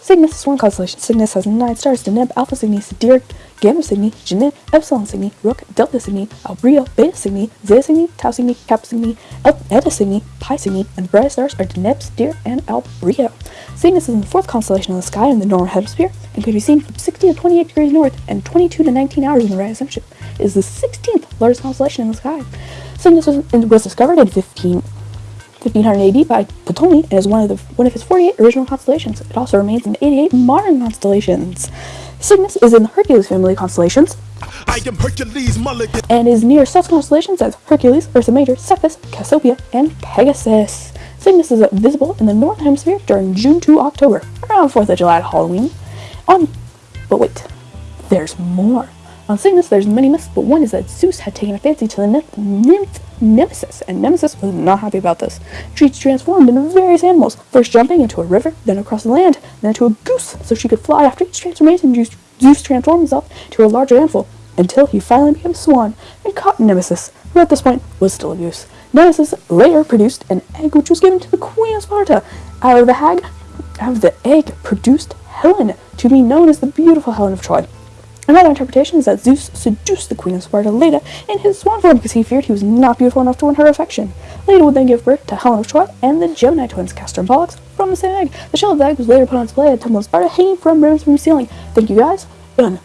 Cygnus is one constellation. Cygnus has nine stars: Deneb, Alpha Cygni, Sadir, Gamma Cygni, Genin, Epsilon Cygni, Rook, Delta Cygni, Albireo, Beta Cygni, Zeta Cygni, Tau Cygni, Kappa Cygni, Eta Cygni, Pi Cygni, and the brightest stars are Deneb, Sadir, and Albireo. Cygnus is in the fourth constellation in the sky in the northern hemisphere and can be seen from 60 to 28 degrees north and 22 to 19 hours in the right ascension. It is the 16th largest constellation in the sky. Cygnus was, was discovered in 15, 1500 AD by Ptolemy and is one of the one of his 48 original constellations. It also remains in 88 modern constellations. Cygnus is in the Hercules family constellations I am Hercules Mulligan. and is near such constellations as Hercules, Ursa Major, Cepheus, Cassiopeia, and Pegasus. Cygnus is visible in the northern hemisphere during June to October, around 4th of July to Halloween. On, but wait, there's more. On Cygnus, there's many myths, but one is that Zeus had taken a fancy to the nymph Nemesis, and Nemesis was not happy about this. She transformed into various animals, first jumping into a river, then across the land, then into a goose, so she could fly after each transformation. Zeus- transformed himself to a larger animal, until he finally became a swan and caught Nemesis, who at this point was still a goose. Nemesis later produced an egg which was given to the Queen of Sparta. Out of the hag, out of the egg produced Helen, to be known as the beautiful Helen of Troy. Another interpretation is that Zeus seduced the Queen of Sparta Leda in his swan form because he feared he was not beautiful enough to win her affection. Leda would then give birth to Helen of Troy and the Gemini twins, Castor and Pollux, from the same egg. The shell of the egg was later put on display at Temple of Sparta, hanging from ribbons from the ceiling. Thank you guys, and